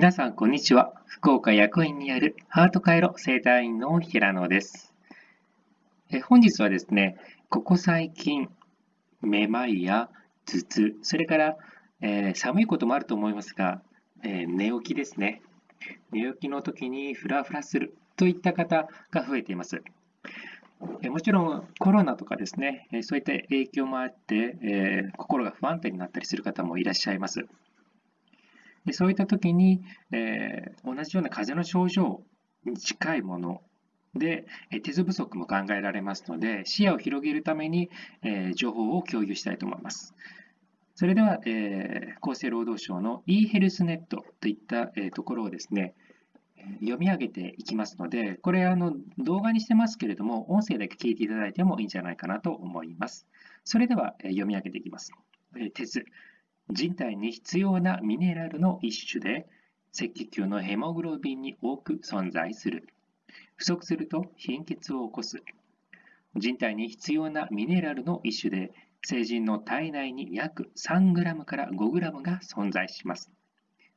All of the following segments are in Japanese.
皆さん、こんにちは。福岡薬院にあるハート回路生態院の平野です。え本日はですね、ここ最近、めまいや頭痛、それから、えー、寒いこともあると思いますが、えー、寝起きですね。寝起きの時にフラフラするといった方が増えています。えもちろんコロナとかですね、そういった影響もあって、えー、心が不安定になったりする方もいらっしゃいます。でそういった時に、えー、同じような風邪の症状に近いもので、鉄不足も考えられますので、視野を広げるために、えー、情報を共有したいと思います。それでは、えー、厚生労働省の e ヘルスネットといった、えー、ところをですね、読み上げていきますので、これあの動画にしてますけれども、音声だけ聞いていただいてもいいんじゃないかなと思います。それでは、え読み上げていきます。え鉄。人体に必要なミネラルの一種で、赤血球のヘモグロビンに多く存在する。不足すると貧血を起こす。人体に必要なミネラルの一種で、成人の体内に約 3g から 5g が存在します。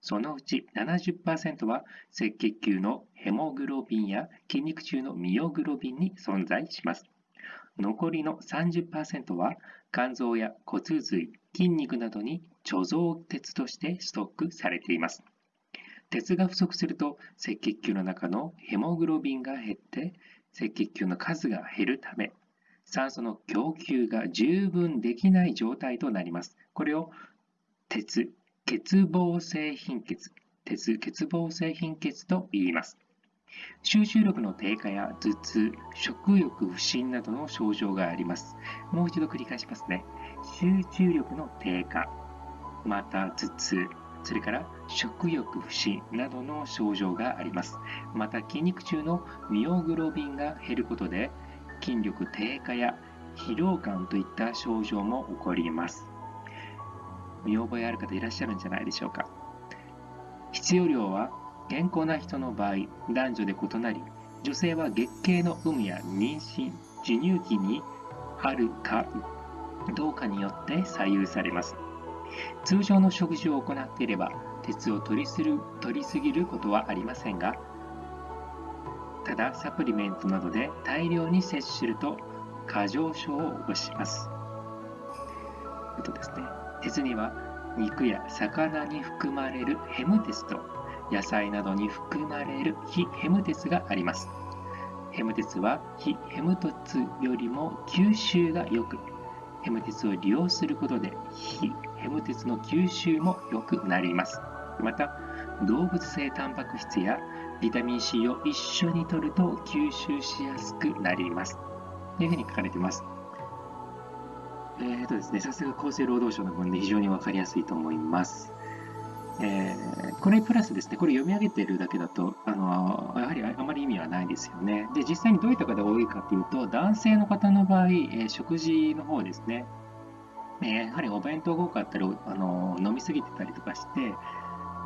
そのうち70%は赤血球のヘモグロビンや筋肉中のミオグロビンに存在します。残りの30%は肝臓や骨髄、筋肉などに貯蔵鉄としてストックされています。鉄が不足すると赤血球の中のヘモグロビンが減って赤血球の数が減るため酸素の供給が十分できない状態となります。これを鉄、欠乏性貧血、鉄欠乏性貧血と言います。集中力の低下や頭痛、食欲不振などの症状があります。もう一度繰り返しますね。集中力の低下、また頭痛、それから食欲不振などの症状があります。また筋肉中のミオグロビンが減ることで筋力低下や疲労感といった症状も起こります。見覚えある方いらっしゃるんじゃないでしょうか。必要量は健康な人の場合、男女で異なり、女性は月経の有無や妊娠、授乳期にあるかどうかによって左右されます。通常の食事を行っていれば、鉄を取りする取りすぎることはありませんが、ただサプリメントなどで大量に摂取すると過剰症を起こします。とですね、鉄には肉や魚に含まれるヘム鉄と野菜などに含まれる非ヘム鉄があります。ヘム鉄は非ヘム鉄よりも吸収が良く、ヘム鉄を利用することで非ヘム鉄の吸収も良くなります。また、動物性タンパク質やビタミン C を一緒に摂ると吸収しやすくなります。というふうに書かれています。えーとですね、さすが厚生労働省の分で非常に分かりやすいと思います。えー、これプラスですね、これ読み上げているだけだと、あのやはりあまり意味はないですよね。で、実際にどういった方が多いかというと、男性の方の場合、えー、食事の方ですね、えー、やはりお弁当が多かったり、あの飲みすぎてたりとかして、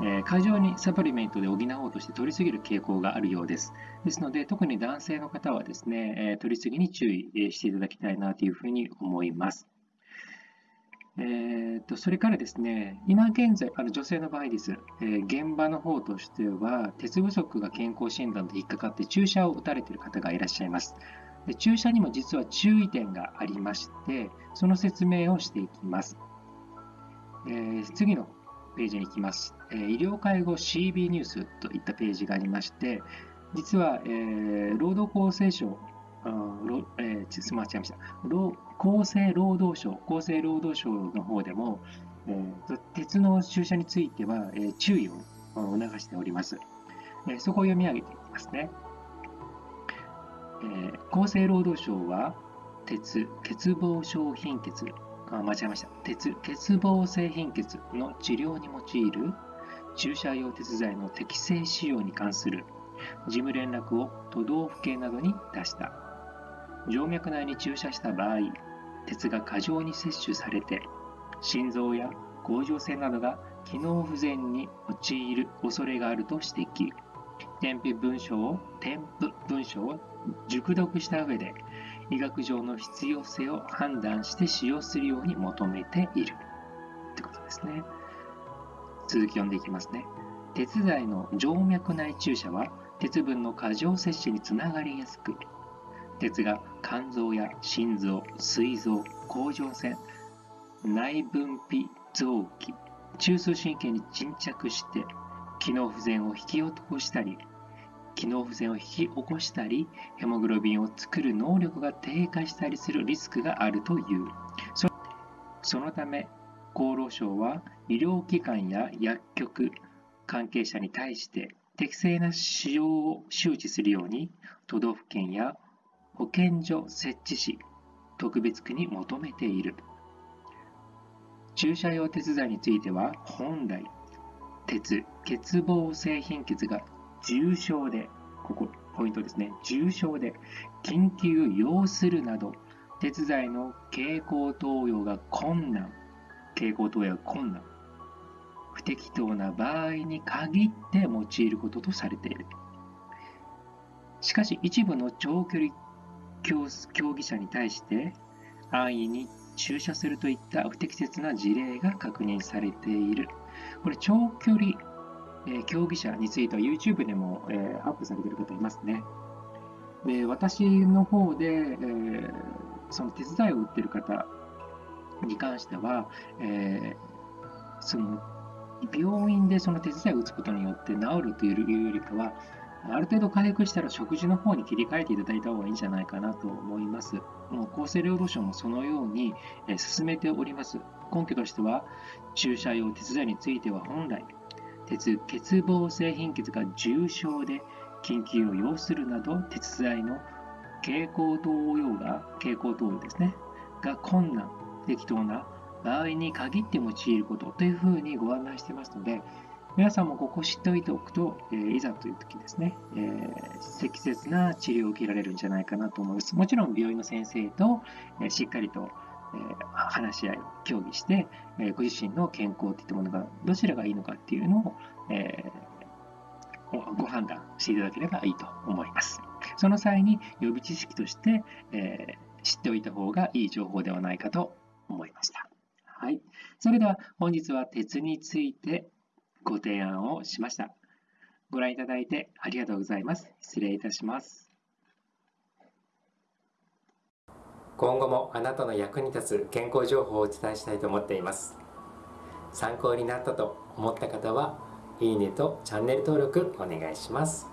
え、過剰にサプリメントで補おうとして取りすぎる傾向があるようです。ですので、特に男性の方はですね、えー、取りすぎに注意していただきたいなというふうに思います。えーと、それからですね、今現在、あの女性の場合です、えー、現場の方としては、鉄不足が健康診断で引っかかって注射を打たれている方がいらっしゃいます。で注射にも実は注意点がありまして、その説明をしていきます。えー、次のページに行きます、えー、医療介護 CB ニュースといったページがありまして、実は、えー、労働厚生省えー、すみません、厚生労働省、厚生労働省の方でも、えー、鉄の注射については、えー、注意を促しております。えー、そこを読み上げていきますね。えー、厚生労働省は、鉄、欠乏症貧血、あ間違えました。鉄、欠乏性貧血の治療に用いる注射用鉄剤の適正使用に関する事務連絡を都道府県などに出した。静脈内に注射した場合、鉄が過剰に摂取されて、心臓や甲状腺などが機能不全に陥る恐れがあると指摘。添付文書を添付文書を熟読した上で、医学上の必要性を判断して使用するように求めている。ってことですね。続き読んでいきますね。鉄剤の静脈内注射は鉄分の過剰摂取につながりやすく鉄が肝臓や心臓膵臓甲状腺内分泌臓器中枢神経に沈着して機能不全を引き起こしたり機能不全を引き起こしたりヘモグロビンを作る能力が低下したりするリスクがあるという。そのため厚労省は医療機関や薬局関係者に対して適正な使用を周知するように都道府県や保健所設置し特別区に求めている。注射用鉄剤については本来鉄欠乏性貧血が重症でここポイントですね。重症で緊急要するなど鉄剤の経口投与が困難。経口投与が困難。不適当な場合に限って用いることとされている。しかし一部の長距離競技者に対して安易に注射するといった不適切な事例が確認されている。これ長距離、え、競技者については YouTube でも、え、アップされている方いますね。で私の方で、え、その手伝いを打ってる方に関しては、えその病院でその手伝いを打つことによって治るというよりかはある程度回復したら食事の方に切り替えていただいた方がいいんじゃないかなと思います。もう厚生労働省もそのようにえ進めております。根拠としては、注射用鉄剤については本来、鉄欠乏性貧血が重症で緊急を要するなど、鉄剤の経口投与が、経口投与ですね、が困難、適当な場合に限って用いることというふうにご案内してますので、皆さんもここ知っておいておくと、えー、いざという時ですね、えー、適切な治療を受けられるんじゃないかなと思います。もちろん病院の先生と、えー、しっかりと、え話し合い、協議して、えご自身の健康といったものがどちらがいいのかっていうのを、えご判断していただければいいと思います。その際に予備知識として、え知っておいた方がいい情報ではないかと思いました。はい。それでは本日は鉄についてご提案をしました。ご覧いただいてありがとうございます。失礼いたします。今後もあなたの役に立つ健康情報をお伝えしたいと思っています。参考になったと思った方は、いいねとチャンネル登録お願いします。